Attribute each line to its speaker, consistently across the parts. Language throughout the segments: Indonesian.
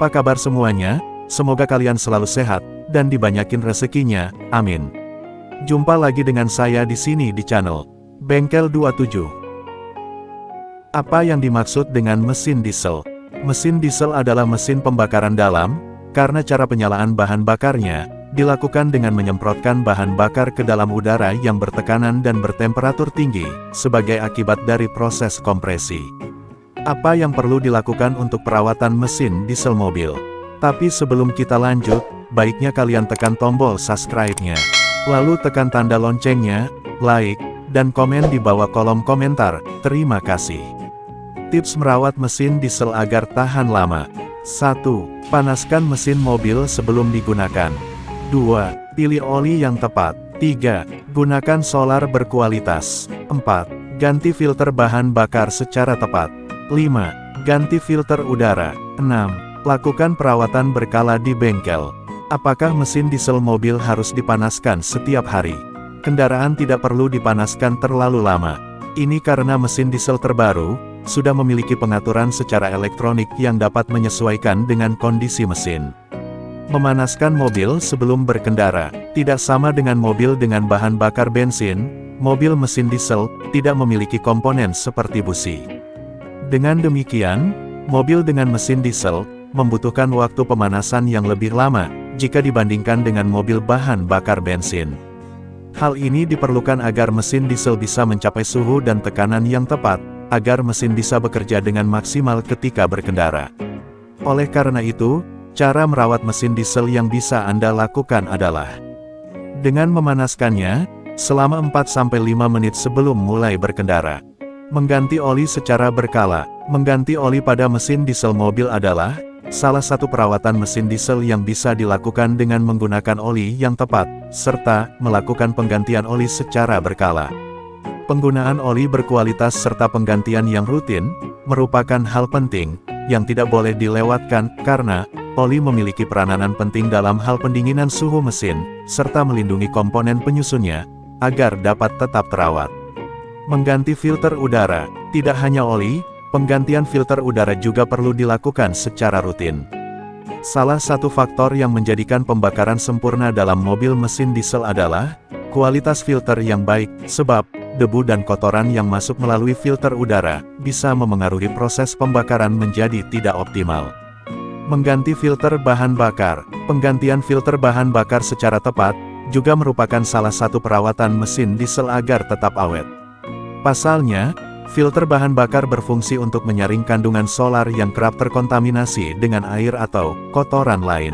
Speaker 1: Apa kabar semuanya? Semoga kalian selalu sehat, dan dibanyakin rezekinya, amin. Jumpa lagi dengan saya di sini di channel Bengkel 27. Apa yang dimaksud dengan mesin diesel? Mesin diesel adalah mesin pembakaran dalam, karena cara penyalaan bahan bakarnya, dilakukan dengan menyemprotkan bahan bakar ke dalam udara yang bertekanan dan bertemperatur tinggi, sebagai akibat dari proses kompresi. Apa yang perlu dilakukan untuk perawatan mesin diesel mobil? Tapi sebelum kita lanjut, baiknya kalian tekan tombol subscribe-nya. Lalu tekan tanda loncengnya, like, dan komen di bawah kolom komentar. Terima kasih. Tips merawat mesin diesel agar tahan lama. 1. Panaskan mesin mobil sebelum digunakan. 2. Pilih oli yang tepat. 3. Gunakan solar berkualitas. 4. Ganti filter bahan bakar secara tepat. 5. Ganti filter udara. 6. Lakukan perawatan berkala di bengkel. Apakah mesin diesel mobil harus dipanaskan setiap hari? Kendaraan tidak perlu dipanaskan terlalu lama. Ini karena mesin diesel terbaru, sudah memiliki pengaturan secara elektronik yang dapat menyesuaikan dengan kondisi mesin. Memanaskan mobil sebelum berkendara, tidak sama dengan mobil dengan bahan bakar bensin, mobil mesin diesel, tidak memiliki komponen seperti busi. Dengan demikian, mobil dengan mesin diesel, membutuhkan waktu pemanasan yang lebih lama, jika dibandingkan dengan mobil bahan bakar bensin. Hal ini diperlukan agar mesin diesel bisa mencapai suhu dan tekanan yang tepat, agar mesin bisa bekerja dengan maksimal ketika berkendara. Oleh karena itu, Cara merawat mesin diesel yang bisa Anda lakukan adalah dengan memanaskannya, selama 4-5 menit sebelum mulai berkendara. Mengganti oli secara berkala, mengganti oli pada mesin diesel mobil adalah salah satu perawatan mesin diesel yang bisa dilakukan dengan menggunakan oli yang tepat, serta melakukan penggantian oli secara berkala. Penggunaan oli berkualitas serta penggantian yang rutin, merupakan hal penting, yang tidak boleh dilewatkan, karena, Oli memiliki peranan penting dalam hal pendinginan suhu mesin, serta melindungi komponen penyusunnya, agar dapat tetap terawat. Mengganti filter udara, tidak hanya oli, penggantian filter udara juga perlu dilakukan secara rutin. Salah satu faktor yang menjadikan pembakaran sempurna dalam mobil mesin diesel adalah, kualitas filter yang baik, sebab, debu dan kotoran yang masuk melalui filter udara, bisa memengaruhi proses pembakaran menjadi tidak optimal. Mengganti filter bahan bakar. Penggantian filter bahan bakar secara tepat, juga merupakan salah satu perawatan mesin diesel agar tetap awet. Pasalnya, filter bahan bakar berfungsi untuk menyaring kandungan solar yang kerap terkontaminasi dengan air atau kotoran lain.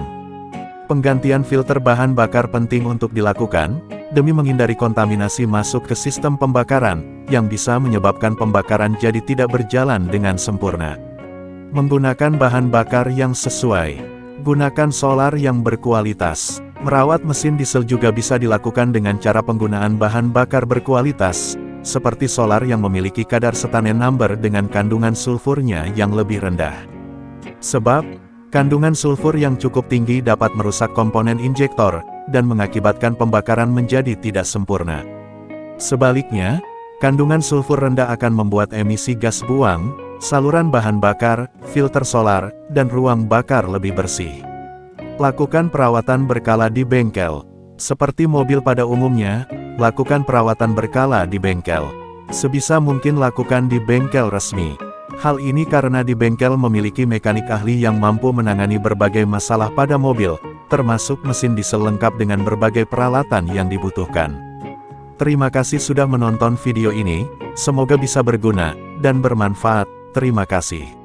Speaker 1: Penggantian filter bahan bakar penting untuk dilakukan, demi menghindari kontaminasi masuk ke sistem pembakaran, yang bisa menyebabkan pembakaran jadi tidak berjalan dengan sempurna. Menggunakan bahan bakar yang sesuai. Gunakan solar yang berkualitas. Merawat mesin diesel juga bisa dilakukan dengan cara penggunaan bahan bakar berkualitas, seperti solar yang memiliki kadar setane number dengan kandungan sulfurnya yang lebih rendah. Sebab, kandungan sulfur yang cukup tinggi dapat merusak komponen injektor, dan mengakibatkan pembakaran menjadi tidak sempurna. Sebaliknya, kandungan sulfur rendah akan membuat emisi gas buang, saluran bahan bakar, filter solar, dan ruang bakar lebih bersih. Lakukan perawatan berkala di bengkel. Seperti mobil pada umumnya, lakukan perawatan berkala di bengkel. Sebisa mungkin lakukan di bengkel resmi. Hal ini karena di bengkel memiliki mekanik ahli yang mampu menangani berbagai masalah pada mobil, termasuk mesin diesel lengkap dengan berbagai peralatan yang dibutuhkan. Terima kasih sudah menonton video ini, semoga bisa berguna, dan bermanfaat. Terima kasih.